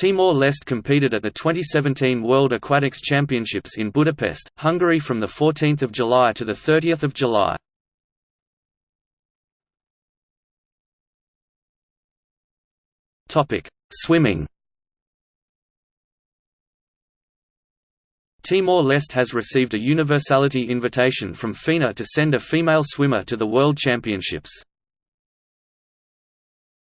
Timor-Leste competed at the 2017 World Aquatics Championships in Budapest, Hungary from 14 July to 30 July. Swimming Timor-Leste has received a universality invitation from FINA to send a female swimmer to the World Championships.